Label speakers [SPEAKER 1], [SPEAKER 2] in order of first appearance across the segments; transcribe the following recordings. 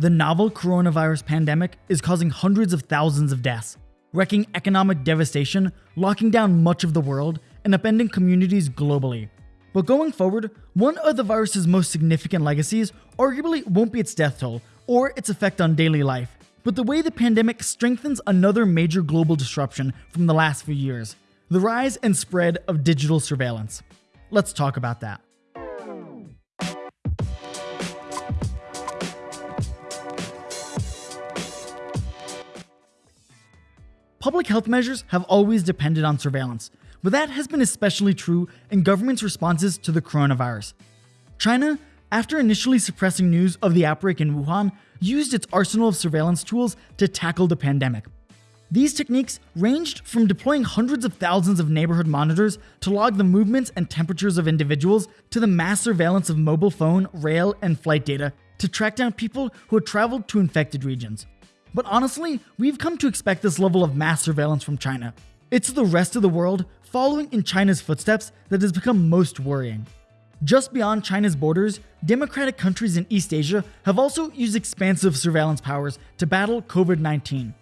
[SPEAKER 1] The novel coronavirus pandemic is causing hundreds of thousands of deaths, wrecking economic devastation, locking down much of the world, and upending communities globally. But going forward, one of the virus's most significant legacies arguably won't be its death toll or its effect on daily life, but the way the pandemic strengthens another major global disruption from the last few years the rise and spread of digital surveillance. Let's talk about that. Public health measures have always depended on surveillance, but that has been especially true in government's responses to the coronavirus. China, after initially suppressing news of the outbreak in Wuhan, used its arsenal of surveillance tools to tackle the pandemic. These techniques ranged from deploying hundreds of thousands of neighborhood monitors to log the movements and temperatures of individuals to the mass surveillance of mobile phone, rail, and flight data to track down people who had traveled to infected regions. But honestly, we've come to expect this level of mass surveillance from China. It's the rest of the world following in China's footsteps that has become most worrying. Just beyond China's borders, democratic countries in East Asia have also used expansive surveillance powers to battle COVID 19.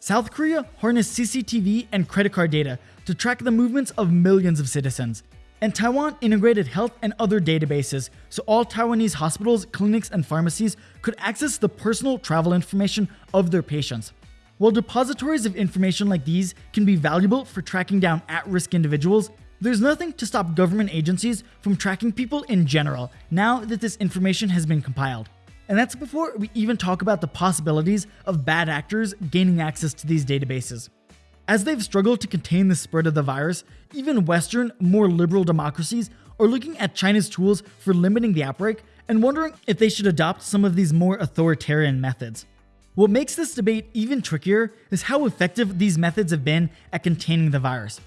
[SPEAKER 1] South Korea harnessed CCTV and credit card data to track the movements of millions of citizens, and Taiwan integrated health and other databases so all Taiwanese hospitals, clinics, and pharmacies could access the personal travel information of their patients. While depositories of information like these can be valuable for tracking down at risk individuals, there's nothing to stop government agencies from tracking people in general now that this information has been compiled. And that's before we even talk about the possibilities of bad actors gaining access to these databases. As they've struggled to contain the spread of the virus, even Western, more liberal democracies are looking at China's tools for limiting the outbreak and wondering if they should adopt some of these more authoritarian methods. What makes this debate even trickier is how effective these methods have been at containing the virus.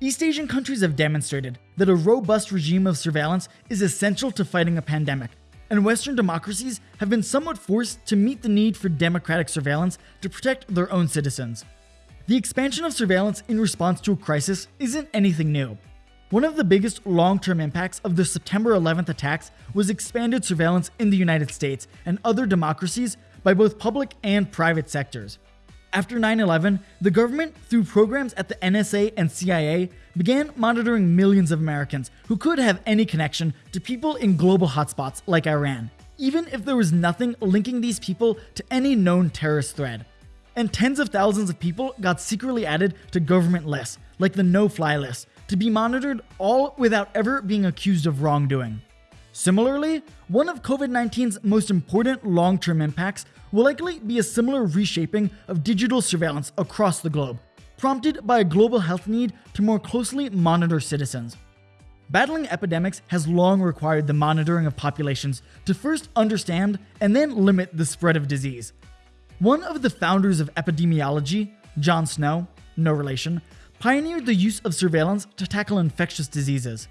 [SPEAKER 1] East Asian countries have demonstrated that a robust regime of surveillance is essential to fighting a pandemic, and Western democracies have been somewhat forced to meet the need for democratic surveillance to protect their own citizens. The expansion of surveillance in response to a crisis isn't anything new. One of the biggest long term impacts of the September 11th attacks was expanded surveillance in the United States and other democracies by both public and private sectors. After 9 11, the government, through programs at the NSA and CIA, began monitoring millions of Americans who could have any connection to people in global hotspots like Iran, even if there was nothing linking these people to any known terrorist threat and tens of thousands of people got secretly added to government lists, like the no fly list, to be monitored all without ever being accused of wrongdoing. Similarly, one of COVID 19's most important long term impacts will likely be a similar reshaping of digital surveillance across the globe, prompted by a global health need to more closely monitor citizens. Battling epidemics has long required the monitoring of populations to first understand and then limit the spread of disease, one of the founders of epidemiology, John Snow, no relation, pioneered the use of surveillance to tackle infectious diseases.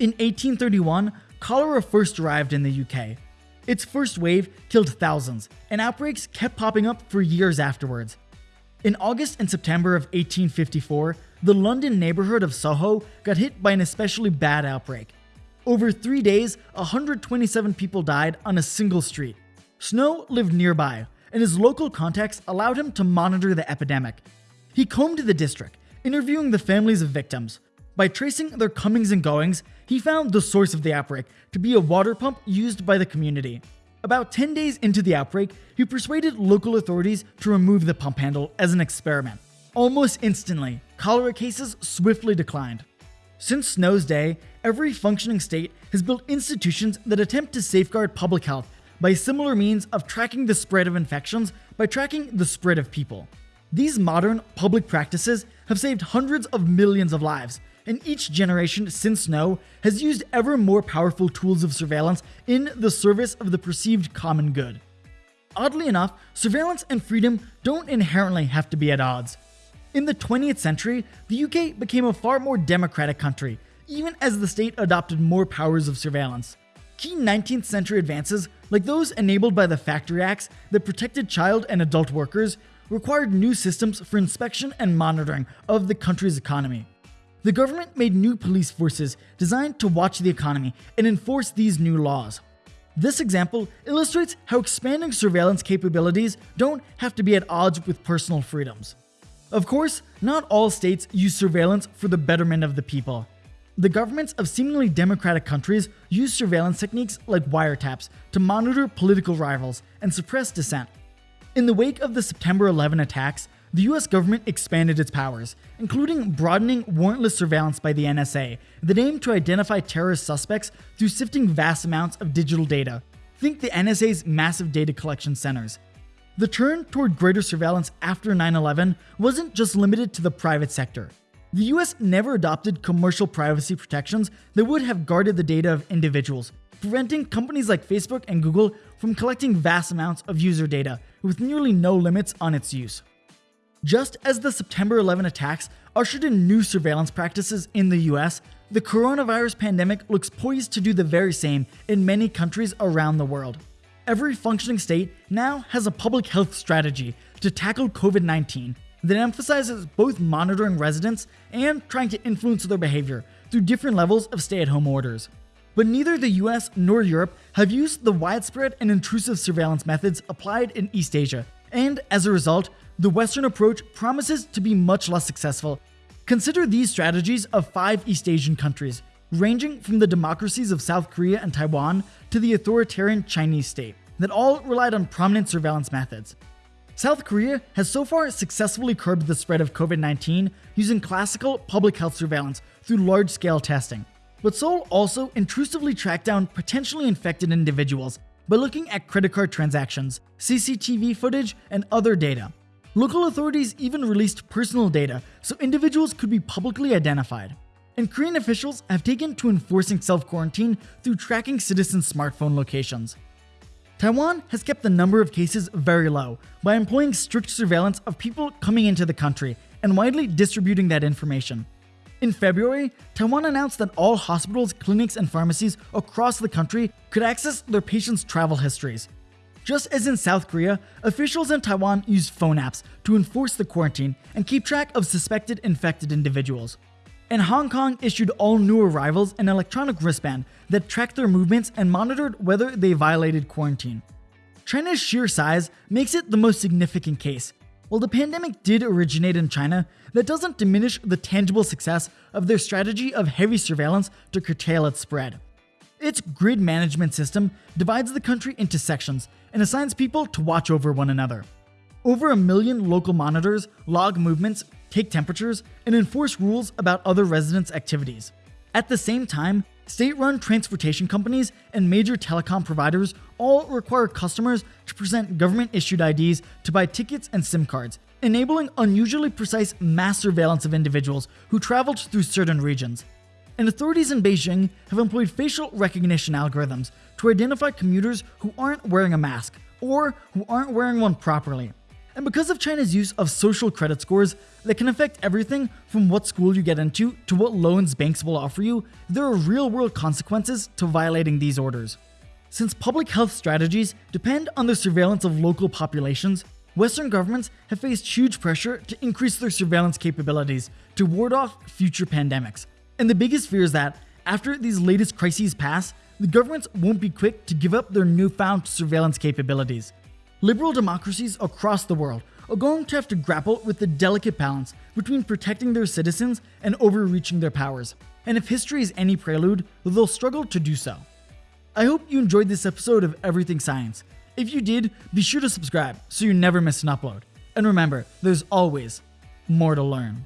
[SPEAKER 1] In 1831, cholera first arrived in the UK. Its first wave killed thousands, and outbreaks kept popping up for years afterwards. In August and September of 1854, the London neighborhood of Soho got hit by an especially bad outbreak. Over three days, 127 people died on a single street. Snow lived nearby, and his local contacts allowed him to monitor the epidemic. He combed the district, interviewing the families of victims. By tracing their comings and goings, he found the source of the outbreak to be a water pump used by the community. About 10 days into the outbreak, he persuaded local authorities to remove the pump handle as an experiment. Almost instantly, cholera cases swiftly declined. Since Snow's day, every functioning state has built institutions that attempt to safeguard public health by similar means of tracking the spread of infections by tracking the spread of people. These modern public practices have saved hundreds of millions of lives, and each generation since Snow has used ever more powerful tools of surveillance in the service of the perceived common good. Oddly enough, surveillance and freedom don't inherently have to be at odds. In the 20th century, the UK became a far more democratic country, even as the state adopted more powers of surveillance. Key 19th century advances, like those enabled by the Factory Acts that protected child and adult workers, required new systems for inspection and monitoring of the country's economy. The government made new police forces designed to watch the economy and enforce these new laws. This example illustrates how expanding surveillance capabilities don't have to be at odds with personal freedoms. Of course, not all states use surveillance for the betterment of the people. The governments of seemingly democratic countries use surveillance techniques like wiretaps to monitor political rivals and suppress dissent. In the wake of the September 11 attacks, the US government expanded its powers, including broadening warrantless surveillance by the NSA the aimed to identify terrorist suspects through sifting vast amounts of digital data. Think the NSA's massive data collection centers. The turn toward greater surveillance after 9 11 wasn't just limited to the private sector. The US never adopted commercial privacy protections that would have guarded the data of individuals, preventing companies like Facebook and Google from collecting vast amounts of user data with nearly no limits on its use. Just as the September 11 attacks ushered in new surveillance practices in the US, the coronavirus pandemic looks poised to do the very same in many countries around the world. Every functioning state now has a public health strategy to tackle COVID 19 that emphasizes both monitoring residents and trying to influence their behavior through different levels of stay at home orders. But neither the US nor Europe have used the widespread and intrusive surveillance methods applied in East Asia, and as a result, the Western approach promises to be much less successful. Consider these strategies of five East Asian countries, ranging from the democracies of South Korea and Taiwan to the authoritarian Chinese state, that all relied on prominent surveillance methods. South Korea has so far successfully curbed the spread of COVID 19 using classical public health surveillance through large scale testing. But Seoul also intrusively tracked down potentially infected individuals by looking at credit card transactions, CCTV footage, and other data. Local authorities even released personal data so individuals could be publicly identified. And Korean officials have taken to enforcing self quarantine through tracking citizens' smartphone locations. Taiwan has kept the number of cases very low by employing strict surveillance of people coming into the country and widely distributing that information. In February, Taiwan announced that all hospitals, clinics, and pharmacies across the country could access their patients' travel histories, just as in South Korea, officials in Taiwan use phone apps to enforce the quarantine and keep track of suspected infected individuals. And Hong Kong issued all new arrivals an electronic wristband that tracked their movements and monitored whether they violated quarantine. China's sheer size makes it the most significant case. While the pandemic did originate in China, that doesn't diminish the tangible success of their strategy of heavy surveillance to curtail its spread. Its grid management system divides the country into sections and assigns people to watch over one another. Over a million local monitors log movements, take temperatures, and enforce rules about other residents' activities. At the same time, state run transportation companies and major telecom providers all require customers to present government issued IDs to buy tickets and SIM cards, enabling unusually precise mass surveillance of individuals who traveled through certain regions and authorities in Beijing have employed facial recognition algorithms to identify commuters who aren't wearing a mask or who aren't wearing one properly. And because of China's use of social credit scores that can affect everything from what school you get into to what loans banks will offer you, there are real world consequences to violating these orders. Since public health strategies depend on the surveillance of local populations, Western governments have faced huge pressure to increase their surveillance capabilities to ward off future pandemics. And the biggest fear is that after these latest crises pass, the governments won't be quick to give up their newfound surveillance capabilities. Liberal democracies across the world are going to have to grapple with the delicate balance between protecting their citizens and overreaching their powers. And if history is any prelude, they'll struggle to do so. I hope you enjoyed this episode of Everything Science. If you did, be sure to subscribe so you never miss an upload. And remember, there's always more to learn.